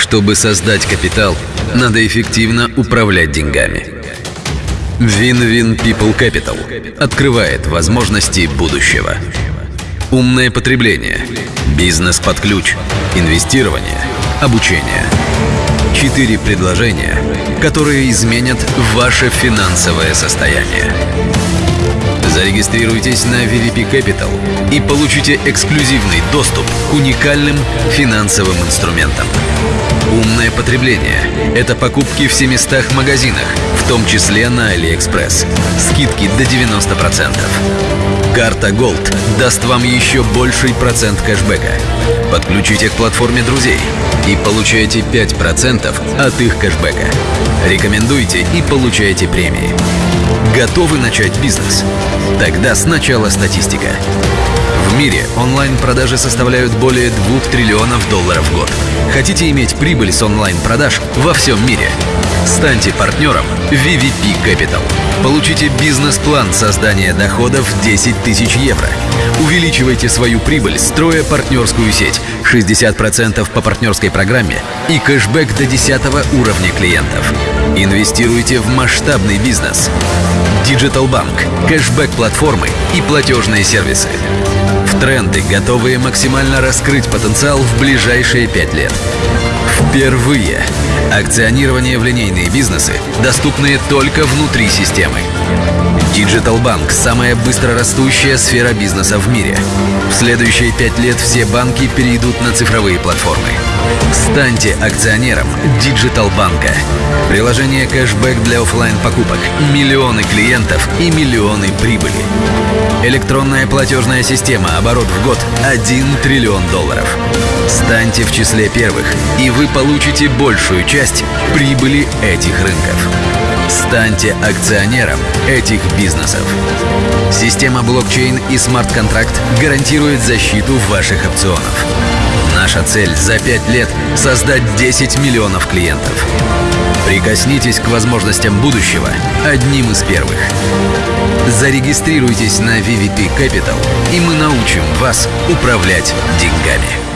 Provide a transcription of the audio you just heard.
Чтобы создать капитал, надо эффективно управлять деньгами. Win-Win People Capital открывает возможности будущего. Умное потребление, бизнес под ключ, инвестирование, обучение. Четыре предложения, которые изменят ваше финансовое состояние. Зарегистрируйтесь на VVP Capital и получите эксклюзивный доступ к уникальным финансовым инструментам. Умное потребление – это покупки в 700 магазинах, в том числе на AliExpress. Скидки до 90%. Карта Gold даст вам еще больший процент кэшбэка. Подключите к платформе друзей и получайте 5% от их кэшбэка. Рекомендуйте и получайте премии. Готовы начать бизнес? Тогда сначала статистика. В мире онлайн-продажи составляют более 2 триллионов долларов в год. Хотите иметь прибыль с онлайн-продаж во всем мире? Станьте партнером VVP Capital. Получите бизнес-план создания доходов 10 тысяч евро. Увеличивайте свою прибыль, строя партнерскую сеть 60% по партнерской программе и кэшбэк до 10 уровня клиентов. Инвестируйте в масштабный бизнес. Digital Bank, кэшбэк-платформы и платежные сервисы. В тренды, готовые максимально раскрыть потенциал в ближайшие пять лет. Впервые акционирование в линейные бизнесы, доступные только внутри системы. Digital Bank – самая быстрорастущая сфера бизнеса в мире. В следующие пять лет все банки перейдут на цифровые платформы. Станьте акционером Digital Банка. Приложение кэшбэк для офлайн покупок, миллионы клиентов и миллионы прибыли. Электронная платежная система, оборот в год 1 триллион долларов. Станьте в числе первых, и вы получите большую часть прибыли этих рынков. Станьте акционером этих бизнесов. Система блокчейн и смарт-контракт гарантирует защиту ваших опционов. Наша цель за 5 лет – создать 10 миллионов клиентов. Прикоснитесь к возможностям будущего одним из первых. Зарегистрируйтесь на VVP Capital, и мы научим вас управлять деньгами.